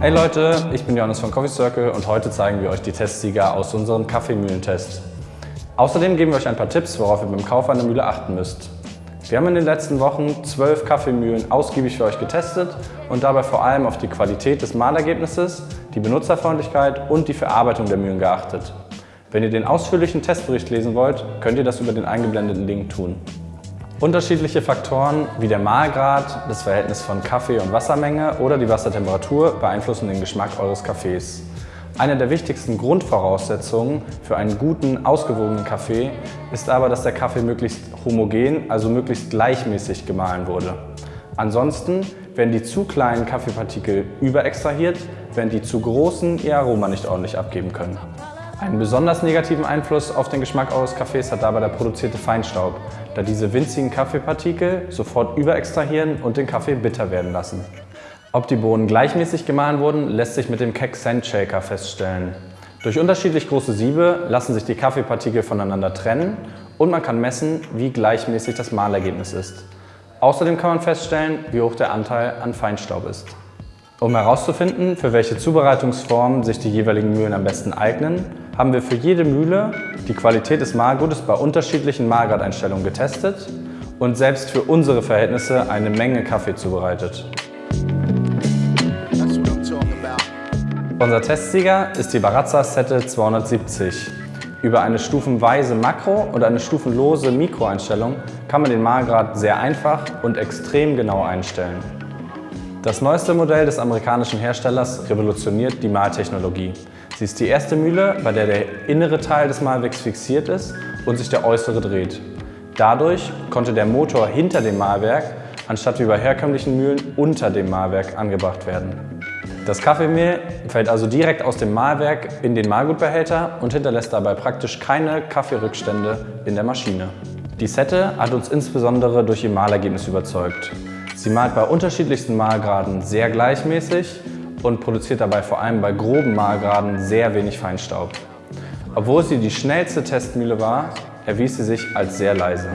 Hey Leute, ich bin Johannes von Coffee Circle und heute zeigen wir euch die Testsieger aus unserem Kaffeemühlentest. Außerdem geben wir euch ein paar Tipps, worauf ihr beim Kauf einer Mühle achten müsst. Wir haben in den letzten Wochen zwölf Kaffeemühlen ausgiebig für euch getestet und dabei vor allem auf die Qualität des Mahlergebnisses, die Benutzerfreundlichkeit und die Verarbeitung der Mühlen geachtet. Wenn ihr den ausführlichen Testbericht lesen wollt, könnt ihr das über den eingeblendeten Link tun. Unterschiedliche Faktoren wie der Mahlgrad, das Verhältnis von Kaffee- und Wassermenge oder die Wassertemperatur beeinflussen den Geschmack eures Kaffees. Eine der wichtigsten Grundvoraussetzungen für einen guten, ausgewogenen Kaffee ist aber, dass der Kaffee möglichst homogen, also möglichst gleichmäßig gemahlen wurde. Ansonsten werden die zu kleinen Kaffeepartikel überextrahiert, während die zu großen ihr Aroma nicht ordentlich abgeben können. Einen besonders negativen Einfluss auf den Geschmack eures Kaffees hat dabei der produzierte Feinstaub, da diese winzigen Kaffeepartikel sofort überextrahieren und den Kaffee bitter werden lassen. Ob die Bohnen gleichmäßig gemahlen wurden, lässt sich mit dem Keck Sand Shaker feststellen. Durch unterschiedlich große Siebe lassen sich die Kaffeepartikel voneinander trennen und man kann messen, wie gleichmäßig das Mahlergebnis ist. Außerdem kann man feststellen, wie hoch der Anteil an Feinstaub ist. Um herauszufinden, für welche Zubereitungsformen sich die jeweiligen Mühlen am besten eignen, haben wir für jede Mühle die Qualität des Mahlgutes bei unterschiedlichen Mahlgradeinstellungen getestet und selbst für unsere Verhältnisse eine Menge Kaffee zubereitet. Unser Testsieger ist die Barazza Sette 270. Über eine stufenweise Makro- und eine stufenlose Mikroeinstellung kann man den Mahlgrad sehr einfach und extrem genau einstellen. Das neueste Modell des amerikanischen Herstellers revolutioniert die Mahltechnologie. Sie ist die erste Mühle, bei der der innere Teil des Mahlwerks fixiert ist und sich der äußere dreht. Dadurch konnte der Motor hinter dem Mahlwerk anstatt wie bei herkömmlichen Mühlen unter dem Mahlwerk angebracht werden. Das Kaffeemehl fällt also direkt aus dem Mahlwerk in den Mahlgutbehälter und hinterlässt dabei praktisch keine Kaffeerückstände in der Maschine. Die Sette hat uns insbesondere durch ihr Mahlergebnis überzeugt. Sie malt bei unterschiedlichsten Mahlgraden sehr gleichmäßig und produziert dabei vor allem bei groben Mahlgraden sehr wenig Feinstaub. Obwohl sie die schnellste Testmühle war, erwies sie sich als sehr leise.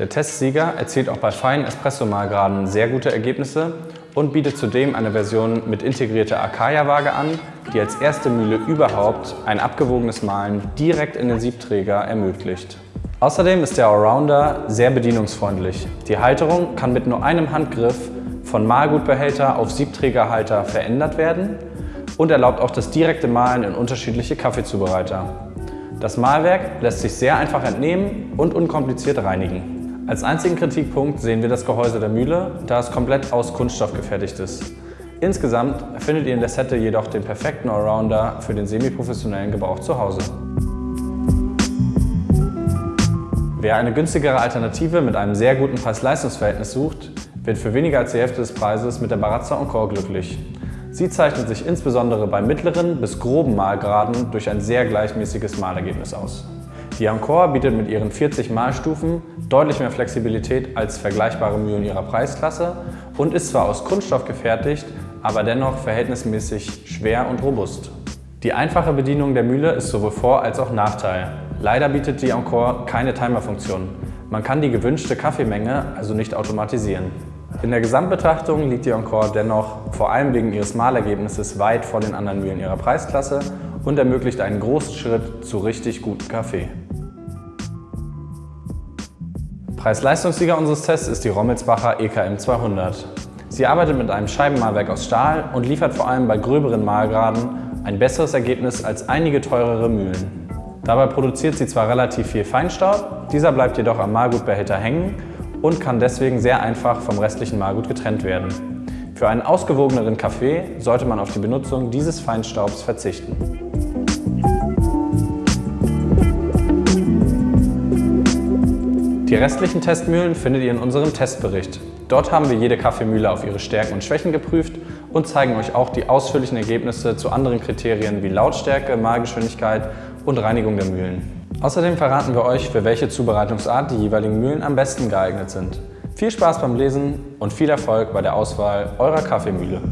Der Testsieger erzielt auch bei feinen Espresso-Mahlgraden sehr gute Ergebnisse und bietet zudem eine Version mit integrierter Akaya-Waage an, die als erste Mühle überhaupt ein abgewogenes Mahlen direkt in den Siebträger ermöglicht. Außerdem ist der Allrounder sehr bedienungsfreundlich. Die Halterung kann mit nur einem Handgriff von Mahlgutbehälter auf Siebträgerhalter verändert werden und erlaubt auch das direkte Mahlen in unterschiedliche Kaffeezubereiter. Das Mahlwerk lässt sich sehr einfach entnehmen und unkompliziert reinigen. Als einzigen Kritikpunkt sehen wir das Gehäuse der Mühle, da es komplett aus Kunststoff gefertigt ist. Insgesamt findet ihr in der Sette jedoch den perfekten Allrounder für den semi-professionellen Gebrauch zu Hause. Wer eine günstigere Alternative mit einem sehr guten Preis-Leistungs-Verhältnis sucht, wird für weniger als die Hälfte des Preises mit der Barazza Encore glücklich. Sie zeichnet sich insbesondere bei mittleren bis groben Mahlgraden durch ein sehr gleichmäßiges Mahlergebnis aus. Die Encore bietet mit ihren 40 Mahlstufen deutlich mehr Flexibilität als vergleichbare Mühlen ihrer Preisklasse und ist zwar aus Kunststoff gefertigt, aber dennoch verhältnismäßig schwer und robust. Die einfache Bedienung der Mühle ist sowohl Vor- als auch Nachteil. Leider bietet die Encore keine Timerfunktion. Man kann die gewünschte Kaffeemenge also nicht automatisieren. In der Gesamtbetrachtung liegt die Encore dennoch vor allem wegen ihres Mahlergebnisses weit vor den anderen Mühlen ihrer Preisklasse und ermöglicht einen großen Schritt zu richtig gutem Kaffee. Preis-Leistungssieger unseres Tests ist die Rommelsbacher EKM 200. Sie arbeitet mit einem Scheibenmahlwerk aus Stahl und liefert vor allem bei gröberen Mahlgraden ein besseres Ergebnis als einige teurere Mühlen. Dabei produziert sie zwar relativ viel Feinstaub, dieser bleibt jedoch am Mahlgutbehälter hängen und kann deswegen sehr einfach vom restlichen Mahlgut getrennt werden. Für einen ausgewogeneren Kaffee sollte man auf die Benutzung dieses Feinstaubs verzichten. Die restlichen Testmühlen findet ihr in unserem Testbericht. Dort haben wir jede Kaffeemühle auf ihre Stärken und Schwächen geprüft und zeigen euch auch die ausführlichen Ergebnisse zu anderen Kriterien wie Lautstärke, Mahlgeschwindigkeit und Reinigung der Mühlen. Außerdem verraten wir euch, für welche Zubereitungsart die jeweiligen Mühlen am besten geeignet sind. Viel Spaß beim Lesen und viel Erfolg bei der Auswahl eurer Kaffeemühle.